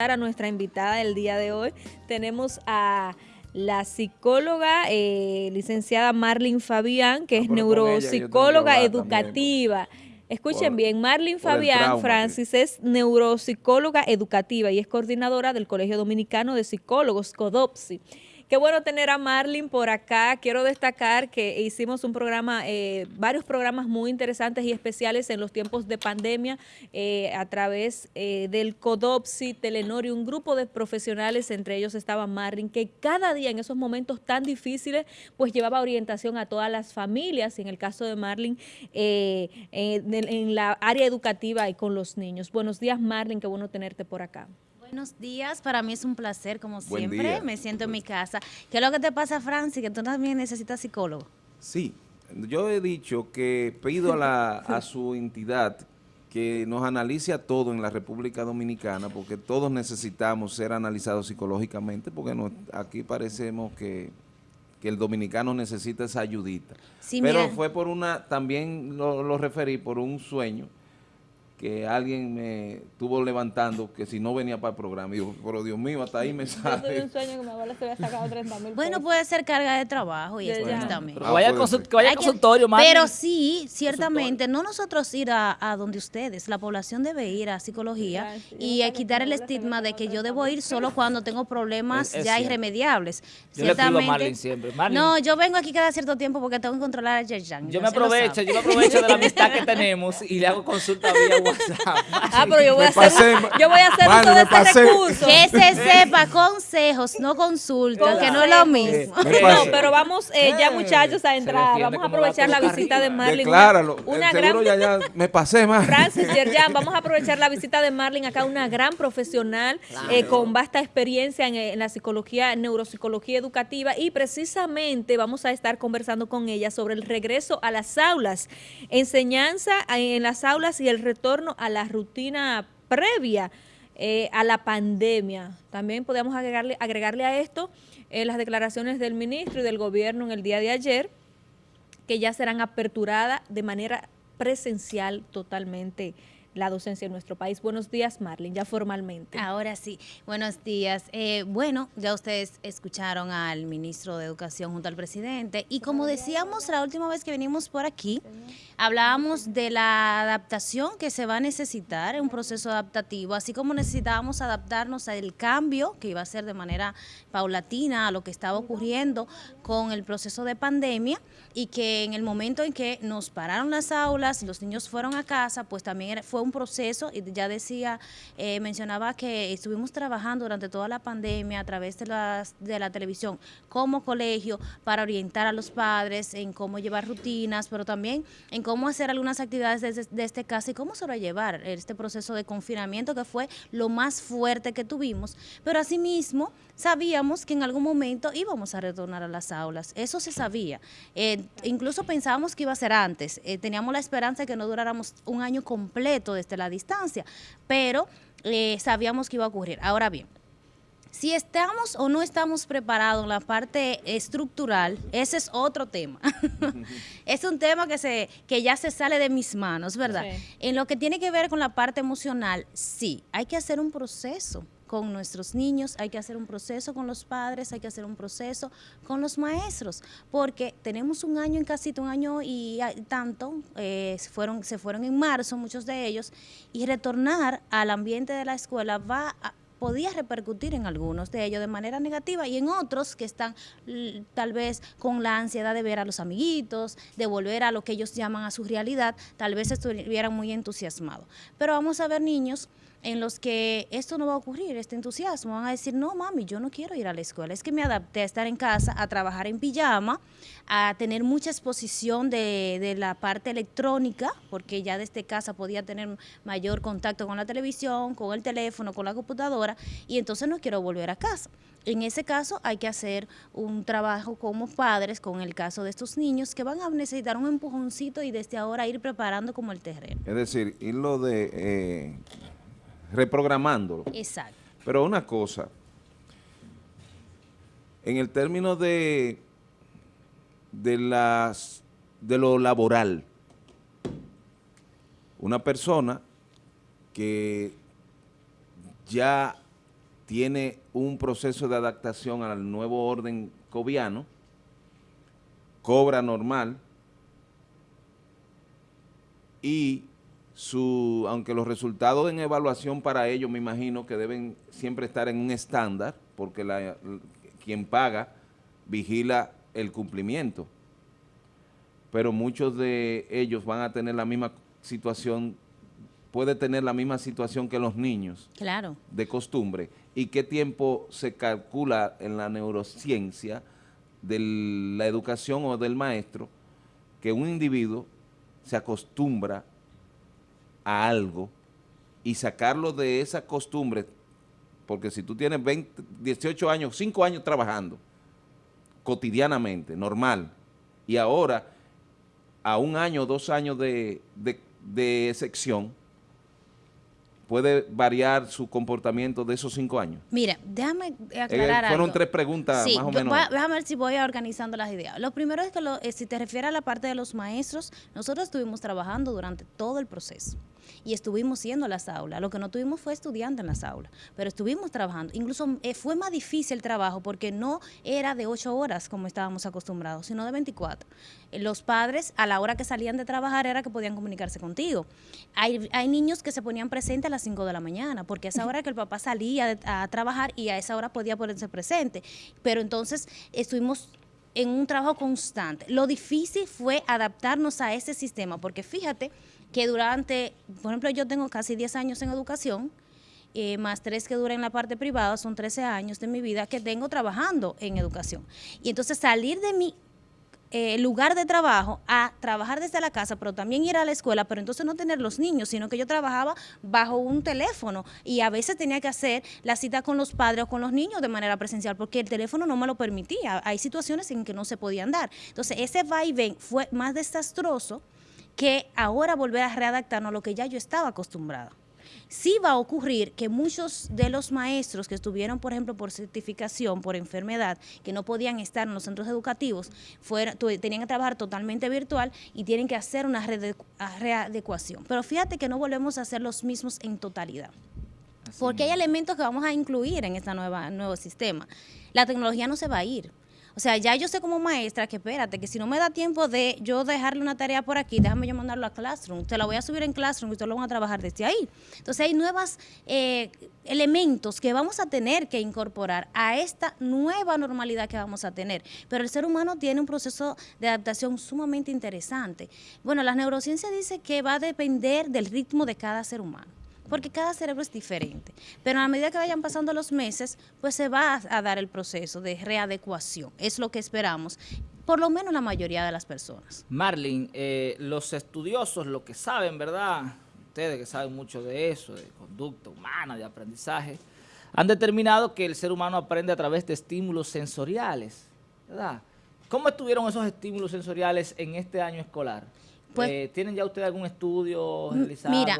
a nuestra invitada del día de hoy. Tenemos a la psicóloga eh, licenciada Marlene Fabián, que Ah, es ella neuropsicóloga educativa. Escuchen por- bien, el Fabián trauma, Francis es neuropsicóloga educativa y es coordinadora del Colegio Dominicano de Psicólogos, CODOPSI. Qué bueno tener a Marlene por acá. Quiero destacar que hicimos un programa, eh, varios programas muy interesantes y especiales en los tiempos de pandemia eh, a través eh, del CODOPSI, Telenor y un grupo de profesionales, entre ellos estaba Marlene, que cada día en esos momentos tan difíciles, pues llevaba orientación a todas las familias, y en el caso de Marlene, eh, en, en la área educativa y con los niños. Buenos días, Marlene, qué bueno tenerte por acá. Buenos días, para mí es un placer, como Buen siempre. día. Me siento en mi casa. ¿Qué es lo que te pasa, Francis? Que tú también necesitas psicólogo. Sí, yo he dicho que pido a, la, a su entidad que nos analice a todos en la República Dominicana, porque todos necesitamos ser analizados psicológicamente, porque aquí parecemos que, que el dominicano necesita esa ayudita. Sí, Pero mira. fue por una, también lo, lo referí por un sueño que alguien me estuvo levantando, que si no venía para el programa, y yo, pero Dios mío, hasta ahí me sale. sueño que mi abuela se había sacado 30 mil Bueno, puede ser carga de trabajo y estrés ya. también. Pero Ah, vaya, que vaya al consultorio. Pero sí, ciertamente, no nosotros ir a, a donde ustedes, la población debe ir a psicología sí, y yo a quitar el estigma de que yo debo ir solo cuando tengo problemas Es- es ya cierto. irremediables. Yo le a Marlene siempre. Marlene, No, yo vengo aquí cada cierto tiempo porque tengo que controlar a Yerjan. yo me aprovecho, yo me aprovecho de la amistad que tenemos y le hago consulta vía WhatsApp. Ah, pero yo voy a hacer, pasé, yo voy a hacer ese pasé. recurso. Que se sepa consejos, no consultas, que no es lo mismo. No, pero vamos eh, ya muchachos a entrar, vamos a aprovechar la visita de. Marlene. Decláralo. Una, una gran ya, ya me pasé más. Francis Yerjan, vamos a aprovechar la visita de Marlene acá, una gran profesional eh, con vasta experiencia en, en la psicología, neuropsicología educativa y precisamente vamos a estar conversando con ella sobre el regreso a las aulas, enseñanza en las aulas y el retorno a la rutina previa eh, a la pandemia. También podemos agregarle, agregarle a esto eh, las declaraciones del ministro y del gobierno en el día de ayer, que ya serán aperturadas de manera presencial totalmente la docencia en nuestro país. Buenos días, Marlene, ya formalmente. Ahora sí, buenos días. Eh, bueno, ya ustedes escucharon al ministro de Educación junto al presidente y como decíamos la última vez que venimos por aquí, hablábamos de la adaptación que se va a necesitar, un proceso adaptativo, así como necesitábamos adaptarnos al cambio que iba a ser de manera paulatina a lo que estaba ocurriendo con el proceso de pandemia y que en el momento en que nos pararon las aulas los niños fueron a casa, pues también fue un proceso y ya decía, eh, mencionaba que estuvimos trabajando durante toda la pandemia a través de, las, de la televisión como colegio para orientar a los padres en cómo llevar rutinas, pero también en cómo hacer algunas actividades desde, desde casa y cómo sobrellevar este proceso de confinamiento que fue lo más fuerte que tuvimos. Pero asimismo sabíamos que en algún momento íbamos a retornar a las aulas, eso se sabía. Eh, incluso pensábamos que iba a ser antes, Eh, teníamos la esperanza de que no duráramos un año completo desde la distancia, pero eh, sabíamos que iba a ocurrir. Ahora bien, si estamos o no estamos preparados en la parte estructural, ese es otro tema. es un tema que, se, que ya se sale de mis manos, ¿verdad? Sí. En lo que tiene que ver con la parte emocional, sí, hay que hacer un proceso con nuestros niños, hay que hacer un proceso con los padres, hay que hacer un proceso con los maestros, porque tenemos un año en casita, un año y tanto, eh, fueron, se fueron en marzo muchos de ellos, y retornar al ambiente de la escuela va a, podía repercutir en algunos de ellos de manera negativa y en otros que están tal vez con la ansiedad de ver a los amiguitos, de volver a lo que ellos llaman a su realidad, tal vez estuvieran muy entusiasmados. Pero vamos a ver niños en los que esto no va a ocurrir, este entusiasmo, van a decir, no mami, yo no quiero ir a la escuela, es que me adapté a estar en casa, a trabajar en pijama, a tener mucha exposición de, la parte electrónica, porque ya desde casa podía tener mayor contacto con la televisión, con el teléfono, con la computadora, y entonces no quiero volver a casa. En ese caso hay que hacer un trabajo como padres, con el caso de estos niños, que van a necesitar un empujoncito y desde ahora ir preparando como el terreno. Es decir, irlo de eh, reprogramándolo. Exacto. Pero una cosa, en el término de, de, las, de lo laboral, una persona que ya tiene un proceso de adaptación al nuevo orden coviano, cobra normal y su, aunque los resultados en evaluación para ellos me imagino que deben siempre estar en un estándar, porque la, quien paga vigila el cumplimiento. Pero muchos de ellos van a tener la misma situación, puede tener la misma situación que los niños. Claro. De costumbre. ¿Y qué tiempo se calcula en la neurociencia de la educación o del maestro que un individuo se acostumbra a algo y sacarlo de esa costumbre, porque si tú tienes 20, 18 años, 5 años trabajando cotidianamente, normal, y ahora a un año, dos años de, de, de excepción, puede variar su comportamiento de esos cinco años? Mira, déjame aclarar eh, Fueron tres preguntas sí, más o menos. déjame ver si voy organizando las ideas. Lo primero es que lo, eh, si te refieres a la parte de los maestros, nosotros estuvimos trabajando durante todo el proceso y estuvimos yendo a las aulas. Lo que no tuvimos fue estudiante en las aulas, pero estuvimos trabajando. Incluso eh, fue más difícil el trabajo porque no era de ocho horas como estábamos acostumbrados, sino de 24. Eh, los padres a la hora que salían de trabajar era que podían comunicarse contigo. Hay, hay niños que se ponían presentes a las 5 de la mañana porque a esa hora que el papá salía a trabajar y a esa hora podía ponerse presente. Pero entonces estuvimos en un trabajo constante. Lo difícil fue adaptarnos a ese sistema, porque fíjate que durante, por ejemplo, yo tengo casi 10 años en educación, eh, más tres que duran en la parte privada, son 13 años de mi vida que tengo trabajando en educación. Y entonces salir de mi eh, lugar de trabajo a trabajar desde la casa, pero también ir a la escuela, pero entonces no tener los niños, sino que yo trabajaba bajo un teléfono y a veces tenía que hacer la cita con los padres o con los niños de manera presencial porque el teléfono no me lo permitía. Hay situaciones en que no se podían dar. Entonces ese va y ven fue más desastroso que ahora volver a readaptarnos a lo que ya yo estaba acostumbrada. Sí va a ocurrir que muchos de los maestros que estuvieron, por ejemplo, por certificación, por enfermedad, que no podían estar en los centros educativos, tenían que trabajar totalmente virtual y tienen que hacer una readecuación. Pero fíjate que no volvemos a ser los mismos en totalidad. porque hay elementos que vamos a incluir en este nuevo sistema. La tecnología no se va a ir. O sea, ya yo sé como maestra que espérate, que si no me da tiempo de yo dejarle una tarea por aquí, déjame yo mandarlo a Classroom. Te la voy a subir en Classroom y ustedes lo van a trabajar desde ahí. Entonces hay nuevos eh, elementos que vamos a tener que incorporar a esta nueva normalidad que vamos a tener. Pero el ser humano tiene un proceso de adaptación sumamente interesante. Bueno, la neurociencia dice que va a depender del ritmo de cada ser humano porque cada cerebro es diferente. Pero a medida que vayan pasando los meses, pues se va a, dar el proceso de readecuación. Es lo que esperamos por lo menos la mayoría de las personas. Marlene, eh, los estudiosos, lo que saben, ¿verdad? Ustedes que saben mucho de eso, de conducta humana, de aprendizaje, han determinado que el ser humano aprende a través de estímulos sensoriales, ¿verdad? ¿Cómo estuvieron esos estímulos sensoriales en este año escolar? Pues, eh, ¿Tienen ya ustedes algún estudio realizado? Mira,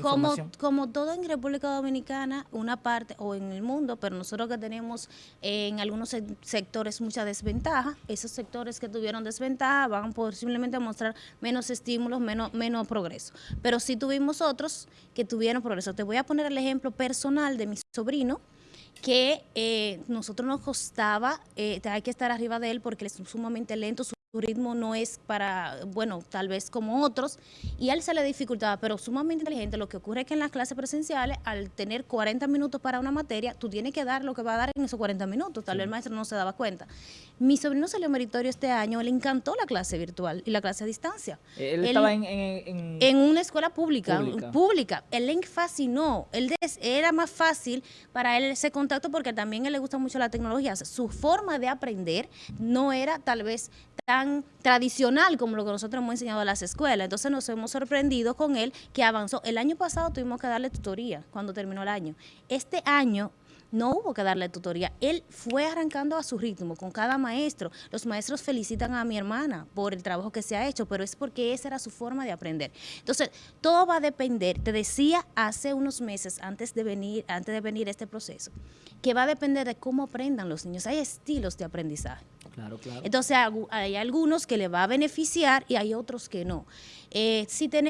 como, como todo en República Dominicana, una parte, o en el mundo, pero nosotros que tenemos en algunos sectores mucha desventaja, esos sectores que tuvieron desventaja van posiblemente a mostrar menos estímulos, menos, menos progreso. Pero sí tuvimos otros que tuvieron progreso. Te voy a poner el ejemplo personal de mi sobrino, que eh, nosotros nos costaba, eh, hay que estar arriba de él porque él es sumamente lento, su ritmo no es para, bueno, tal vez como otros, y a él se le dificultaba, pero sumamente inteligente. Lo que ocurre es que en las clases presenciales, al tener 40 minutos para una materia, tú tienes que dar lo que va a dar en esos 40 minutos. Tal vez el maestro no se daba cuenta. Mi sobrino salió meritorio este año, le encantó la clase virtual y la clase a distancia. Él, estaba en, en, en, una escuela pública, pública. Él le fascinó. Él era más fácil para él ese contacto porque también a él le gusta mucho la tecnología. su forma de aprender no era tal vez tan tradicional como lo que nosotros hemos enseñado a las escuelas. Entonces nos hemos sorprendido con él que avanzó. El año pasado tuvimos que darle tutoría cuando terminó el año. Este año no hubo que darle tutoría. Él fue arrancando a su ritmo con cada maestro. Los maestros felicitan a mi hermana por el trabajo que se ha hecho, pero es porque esa era su forma de aprender. Entonces, todo va a depender. Te decía hace unos meses, antes de venir, antes de venir este proceso, que va a depender de cómo aprendan los niños. Hay estilos de aprendizaje. Claro, claro. Entonces, hay algunos que le va a beneficiar y hay otros que no. Eh, si tenemos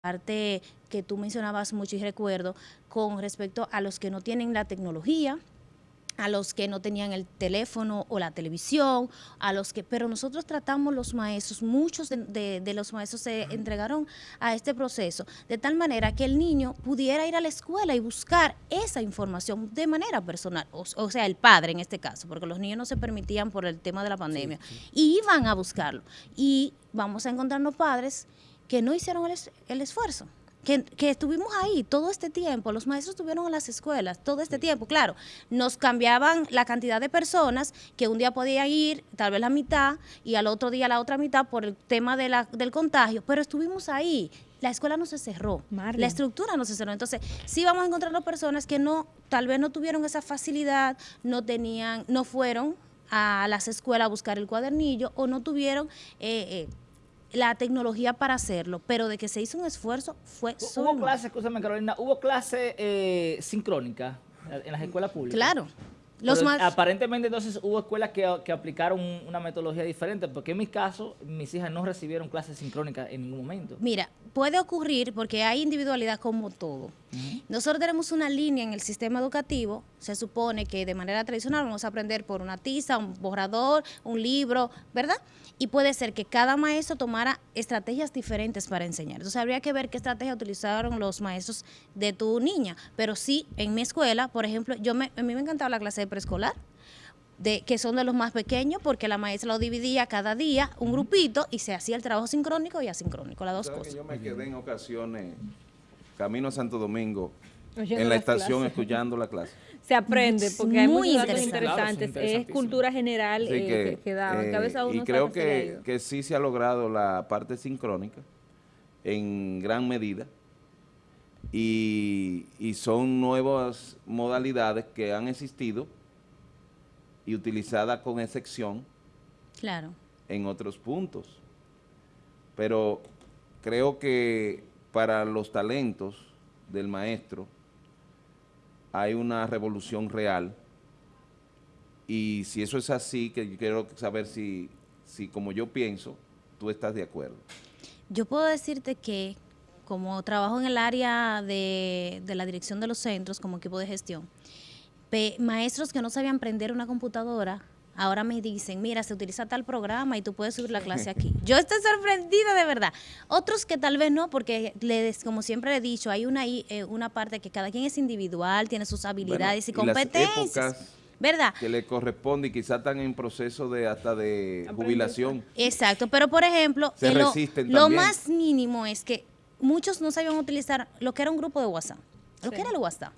parte que tú mencionabas mucho y recuerdo con respecto a los que no tienen la tecnología, a los que no tenían el teléfono o la televisión, a los que, pero nosotros tratamos los maestros, muchos de, de, los maestros se entregaron a este proceso, de tal manera que el niño pudiera ir a la escuela y buscar esa información de manera personal, o, sea, el padre en este caso, porque los niños no se permitían por el tema de la pandemia, y iban a buscarlo. Y vamos a encontrarnos padres que no hicieron el, el esfuerzo que, estuvimos ahí todo este tiempo, los maestros estuvieron en las escuelas todo este tiempo, claro, nos cambiaban la cantidad de personas que un día podían ir, tal vez la mitad, y al otro día la otra mitad por el tema de la, del contagio, pero estuvimos ahí. La escuela no se cerró, la estructura no se cerró. Entonces, sí vamos a encontrar personas que no, tal vez no tuvieron esa facilidad, no tenían, no fueron a las escuelas a buscar el cuadernillo o no tuvieron eh, eh, la tecnología para hacerlo, pero de que se hizo un esfuerzo fue solo. Hubo clase, escúchame Carolina, hubo clase eh, sincrónica en las escuelas públicas. Claro. Los Aparentemente entonces hubo escuelas que, que, aplicaron una metodología diferente, porque en mi caso mis hijas no recibieron clases sincrónicas en ningún momento. Mira, puede ocurrir porque hay individualidad como todo. Nosotros tenemos una línea en el sistema educativo, se supone que de manera tradicional vamos a aprender por una tiza, un borrador, un libro, ¿verdad? Y puede ser que cada maestro tomara estrategias diferentes para enseñar. Entonces habría que ver qué estrategia utilizaron los maestros de tu niña. Pero sí, en mi escuela, por ejemplo, yo me, a mí me encantaba la clase de preescolar de, que son de los más pequeños, porque la maestra lo dividía cada día, un grupito, y se hacía el trabajo sincrónico y asincrónico, las dos cosas. yo me quedé en ocasiones, camino a Santo Domingo, en la estación escuchando la clase. Se aprende, porque hay muy datos interesantes. es cultura general eh, que, da. Eh, y creo que, que sí se ha logrado la parte sincrónica en gran medida. Y, y son nuevas modalidades que han existido y utilizada con excepción claro. en otros puntos. Pero creo que para los talentos del maestro hay una revolución real y si eso es así, que quiero saber si, si como yo pienso, tú estás de acuerdo. Yo puedo decirte que como trabajo en el área de, de la dirección de los centros como equipo de gestión, maestros que no sabían prender una computadora, ahora me dicen, mira, se utiliza tal programa y tú puedes subir la clase aquí. Yo estoy sorprendida de verdad. Otros que tal vez no, porque les, como siempre he dicho, hay una, eh, una parte que cada quien es individual, tiene sus habilidades y, competencias. ¿verdad? Que le corresponde y quizás están en proceso de hasta de jubilación. Exacto, pero por ejemplo, lo, lo, más mínimo es que muchos no sabían utilizar lo que era un grupo de WhatsApp. Lo que era el WhatsApp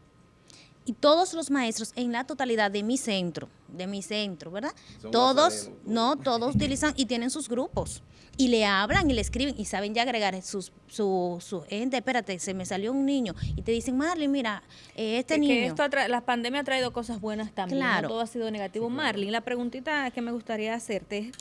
y todos los maestros en la totalidad de mi centro, de mi centro, ¿verdad? todos, no, todos utilizan y tienen sus grupos y le hablan y le escriben y saben ya agregar sus, su, su gente, espérate, se me salió un niño y te dicen, Marlene, mira, eh, este niño. Que esto la pandemia ha traído cosas buenas también, claro. todo ha sido negativo. Marlene, la preguntita que me gustaría hacerte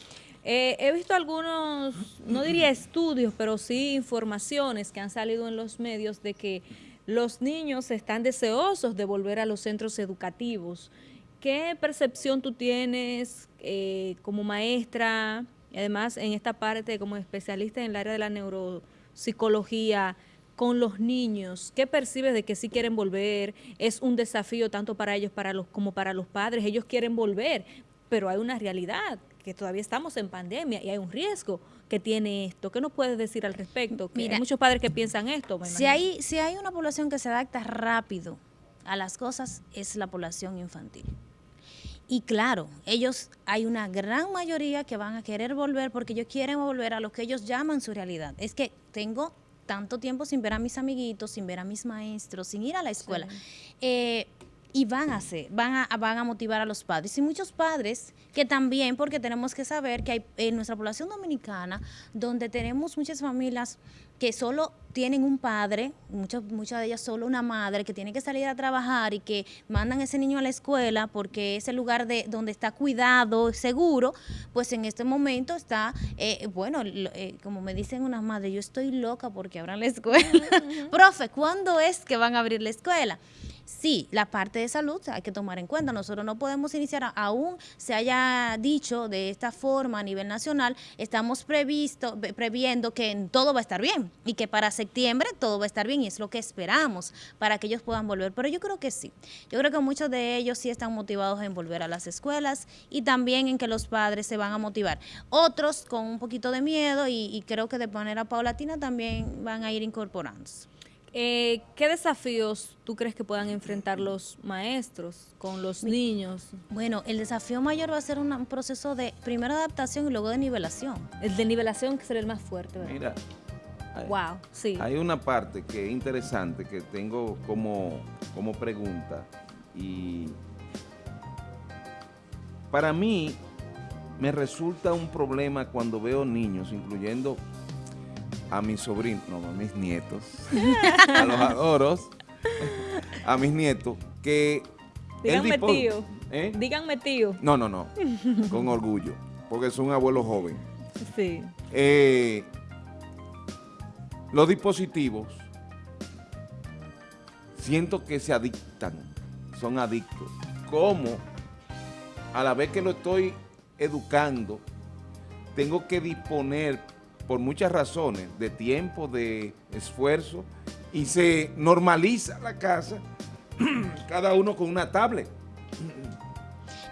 eh, he visto algunos, no diría estudios, pero sí informaciones que han salido en los medios de que los niños están deseosos de volver a los centros educativos. ¿Qué percepción tú tienes eh, como maestra y además en esta parte como especialista en el área de la neuropsicología con los niños? ¿Qué percibes de que sí quieren volver? ¿Es un desafío tanto para ellos para los, como para los padres? Ellos quieren volver, pero hay una realidad que todavía estamos en pandemia y hay un riesgo que tiene esto. ¿Qué nos puedes decir al respecto? hay muchos padres que piensan esto. si, hay, si hay una población que se adapta rápido a las cosas, es la población infantil. Y claro, ellos, hay una gran mayoría que van a querer volver porque ellos quieren volver a lo que ellos llaman su realidad. Es que tengo tanto tiempo sin ver a mis amiguitos, sin ver a mis maestros, sin ir a la escuela. Eh, y van a hacer, van a, van a motivar a los padres. Y muchos padres que también, porque tenemos que saber que hay en nuestra población dominicana, donde tenemos muchas familias que solo tienen un padre, muchas, muchas de ellas solo una madre, que tiene que salir a trabajar y que mandan a ese niño a la escuela porque es el lugar de donde está cuidado, seguro, pues en este momento está, eh, bueno, eh, como me dicen unas madres, yo estoy loca porque abran la escuela. Profe, ¿cuándo es que van a abrir la escuela? Sí, la parte de salud hay que tomar en cuenta. Nosotros no podemos iniciar, aún se haya dicho de esta forma a nivel nacional, estamos previsto, previendo que todo va a estar bien y que para septiembre todo va a estar bien y es lo que esperamos para que ellos puedan volver. Pero yo creo que sí. Yo creo que muchos de ellos sí están motivados en volver a las escuelas y también en que los padres se van a motivar. Otros con un poquito de miedo y, y creo que de manera paulatina también van a ir incorporándose. Eh, ¿Qué desafíos tú crees que puedan enfrentar los maestros con los niños? Bueno, el desafío mayor va a ser un proceso de primero adaptación y luego de nivelación. El de nivelación que será el más fuerte, ¿verdad? Mira, hay, wow, sí. hay una parte que es interesante que tengo como, como pregunta y para mí me resulta un problema cuando veo niños, incluyendo a mis sobrinos, no, a mis nietos, a los adoros, a mis nietos, que... Díganme tío. ¿Eh? Díganme tío. No, no, no, con orgullo, porque es un abuelo joven. Sí. Eh, los dispositivos, siento que se adictan, son adictos. ¿Cómo? A la vez que lo estoy educando, tengo que disponer por muchas razones, de tiempo, de esfuerzo, y se normaliza la casa, cada uno con una tablet.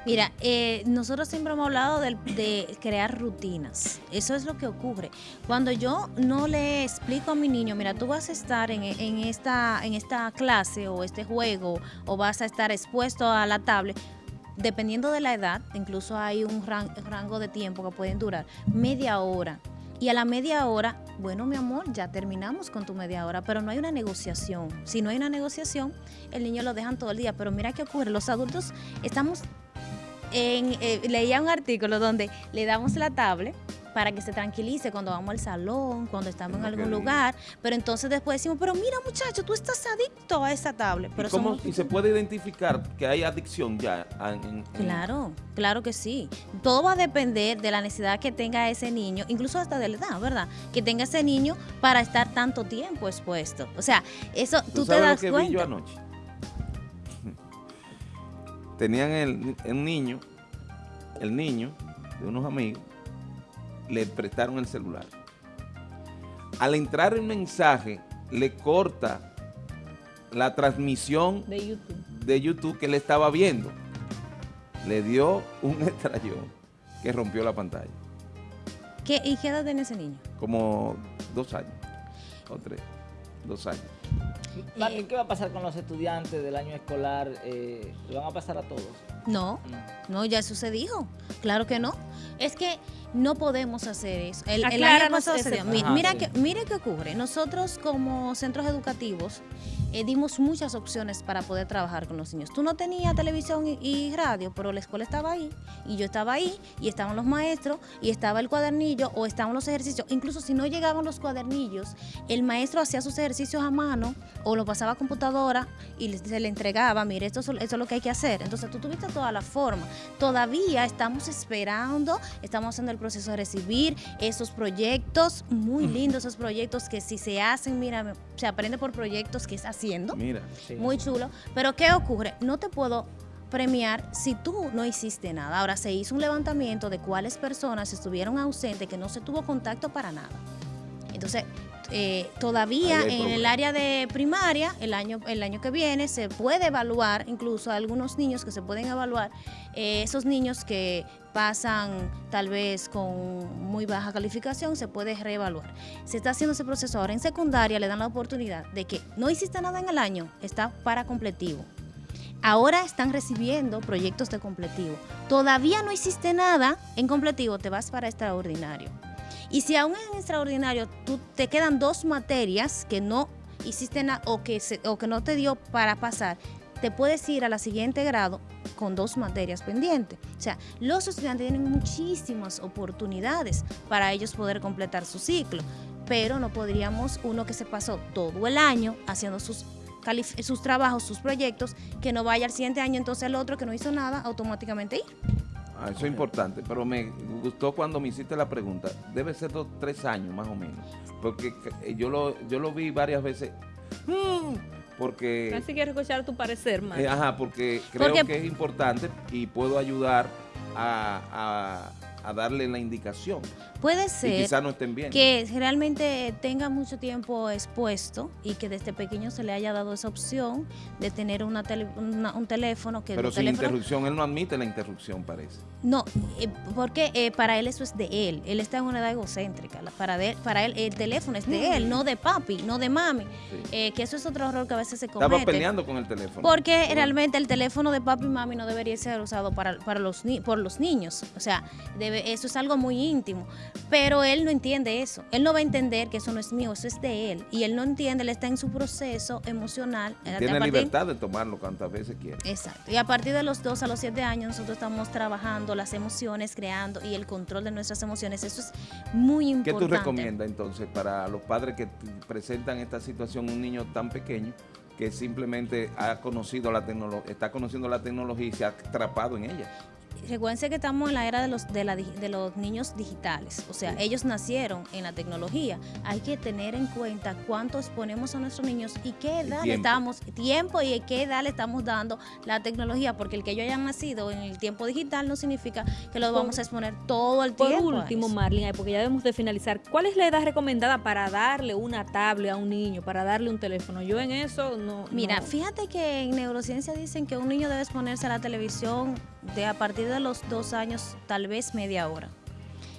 Mira, eh, nosotros siempre hemos hablado de, crear rutinas. Eso es lo que ocurre. Cuando yo no le explico a mi niño, mira, tú vas a estar en, en, esta, en esta clase o este juego o vas a estar expuesto a la tablet, dependiendo de la edad, incluso hay un rango de tiempo que pueden durar, media hora. Y a la media hora, bueno, mi amor, ya terminamos con tu media hora, pero no hay una negociación. Si no hay una negociación, el niño lo dejan todo el día. Pero mira qué ocurre, los adultos estamos en, eh, leía un artículo donde le damos la tablet para que se tranquilice cuando vamos al salón, cuando estamos en algún lugar, pero entonces después decimos, pero mira muchacho, tú estás adicto a esa tablet. Pero ¿Y, cómo, ¿Y se puede identificar que hay adicción ya? En, en, claro, claro que sí. Todo va a depender de la necesidad que tenga ese niño, incluso hasta de la edad, ¿verdad? Que tenga ese niño para estar tanto tiempo expuesto. O sea, eso tú, ¿Tú te das lo que cuenta. Vi yo anoche? Tenían el, el niño, el niño de unos amigos, le prestaron el celular. Al entrar el mensaje, le corta la transmisión de YouTube, de YouTube que le estaba viendo. Le dio un estrellón que rompió la pantalla. ¿Qué, ¿Y qué edad tiene ese niño? Como dos años o tres, dos años. Marlene, ¿qué va a pasar con los estudiantes del año escolar? Eh, ¿Le van a pasar a todos? No, no, ya eso se dijo. Claro que no. Es que no podemos hacer eso. El, el año pasado se dio. Mira, mira, que, mire qué ocurre. Nosotros como centros educativos eh, dimos muchas opciones para poder trabajar con los niños. Tú no tenías televisión y, y, radio, pero la escuela estaba ahí y yo estaba ahí y estaban los maestros y estaba el cuadernillo o estaban los ejercicios. Incluso si no llegaban los cuadernillos, el maestro hacía sus ejercicios a mano o lo pasaba a computadora y se le entregaba, mire, esto, esto es lo que hay que hacer. Entonces tú tuviste toda la forma. Todavía estamos esperando, estamos haciendo el proceso de recibir esos proyectos, muy lindos esos proyectos que si se hacen, mira, se aprende por proyectos que es haciendo. Mira. Sí. Muy chulo. Pero ¿qué ocurre? No te puedo premiar si tú no hiciste nada. Ahora se hizo un levantamiento de cuáles personas estuvieron ausentes, que no se tuvo contacto para nada. Entonces, eh, todavía en el área de primaria, el año, el año que viene, se puede evaluar, incluso algunos niños que se pueden evaluar, eh, esos niños que pasan tal vez con muy baja calificación, se puede reevaluar. Se está haciendo ese proceso ahora en secundaria, le dan la oportunidad de que no hiciste nada en el año, está para completivo. Ahora están recibiendo proyectos de completivo. Todavía no hiciste nada en completivo, te vas para extraordinario. Y si aún en extraordinario tú te quedan dos materias que no hiciste nada o, que o que no te dio para pasar, te puedes ir a la siguiente grado con dos materias pendientes. O sea, los estudiantes tienen muchísimas oportunidades para ellos poder completar su ciclo, pero no podríamos uno que se pasó todo el año haciendo sus sus trabajos, sus proyectos, que no vaya al siguiente año, entonces el otro que no hizo nada, automáticamente ir. Ah, eso es importante, pero me gustó cuando me hiciste la pregunta. Debe ser dos, tres años más o menos, porque yo lo, yo lo vi varias veces. Mm, porque... Así quiero escuchar tu parecer, Marlin. Eh, ajá, porque creo Porque- que es importante y puedo ayudar a, a- a darle la indicación. Puede Y ser quizás no estén bien. que realmente tenga mucho tiempo expuesto y que desde pequeño se le haya dado esa opción de tener una tele- una- un teléfono que Pero sin teléfono- interrupción, él no admite la interrupción, parece. No, eh, porque eh, para él eso es de él. Él está en una edad egocéntrica. Para, de- para él el teléfono es de él, no de papi, no de mami. Sí. Eh, que eso es otro error que a veces se comete. Estaba peleando con el teléfono. Porque Por- realmente el teléfono de papi y mami no debería ser usado para, para los por los niños. O sea, debe, eso es algo muy íntimo. Pero él no entiende eso. Él no va a entender que eso no es mío, eso es de él. Y él no entiende, él está en su proceso emocional. Eh, Tiene libertad de tomarlo cuantas veces quiera. Exacto. Y a partir de los 2 a los 7 años nosotros estamos trabajando las emociones, creando y el control de nuestras emociones. Eso es muy ¿Qué importante. tú recomiendas entonces para los padres que presentan esta situación, un niño tan pequeño que simplemente ha conocido la tecnología, está conociendo la tecnología y se ha atrapado en ella? Recuerden que estamos en la era de los, de, la de los niños digitales. O sea, Sí. ellos nacieron en la tecnología. Hay que tener en cuenta cuánto exponemos a nuestros niños y qué edad le estamos, tiempo y qué edad le estamos dando la tecnología. Porque el que ellos hayan nacido en el tiempo digital no significa que los Por- vamos a exponer todo el Por tiempo. a último, ay, porque ya debemos de finalizar, ¿cuál es la edad recomendada para darle una tablet a un niño, para darle un teléfono? Yo en eso no... Mira, no- fíjate que en neurociencia dicen que un niño debe exponerse a la televisión de a partir de los dos años, tal vez media hora.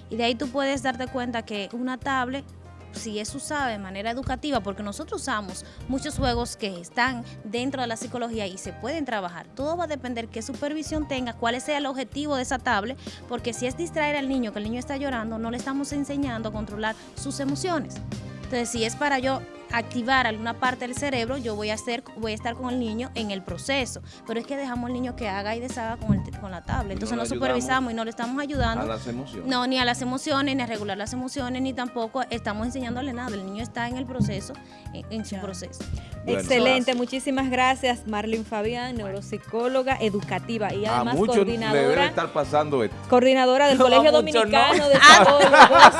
Y de ahí tú puedes darte cuenta que una tablet, si es usada de manera educativa, porque nosotros usamos muchos juegos que están dentro de la psicología y se pueden trabajar, todo va a depender qué supervisión tenga, cuál sea el objetivo de esa tablet, porque si es distraer al niño, que el niño está llorando, no le estamos enseñando a controlar sus emociones. Entonces, si es para yo activar alguna parte del cerebro, yo voy a hacer, voy a estar con el niño en el proceso. Pero es que dejamos al niño que haga y deshaga con, el, con la tablet. Entonces No supervisamos y no le estamos A ayudando. las emociones. No, ni a las emociones, ni a regular las emociones, ni tampoco estamos enseñándole nada. El niño está en el proceso, en, en su proceso. Bueno. Excelente, muchísimas gracias Marlin Fabián, neuropsicóloga educativa y A además muchos le debe coordinadora, estar pasando esto. coordinadora del No, a Colegio Dominicano no. de Psicólogos.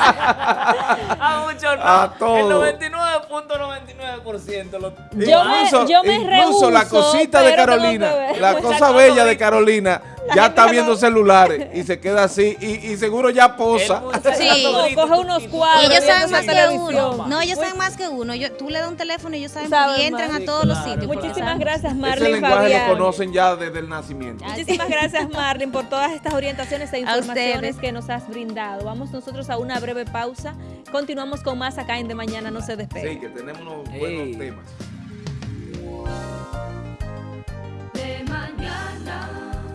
A muchos no. A todos. El 1.95. 99.99% lo Yo me- yo me incluso la cosita de Carolina, la Pues cosa bella de Carolina, ya está viendo celulares y se queda así y, y seguro ya posa. Sí. Coge unos cuadros. Y ellos saben más que uno. No, ellos saben más que uno. Yo, tú le das un teléfono y ellos saben Saben y entran más. a Sí, todos los sitios. Muchísimas gracias Ese Marlin lenguaje Fabián. lo conocen ya desde el nacimiento. Muchísimas gracias Marlin por todas estas orientaciones e informaciones ustedes. que nos has brindado. Vamos nosotros a una breve pausa. Continuamos con más acá en De Mañana, no se despegue. Sí, que tenemos unos. Buenos temas.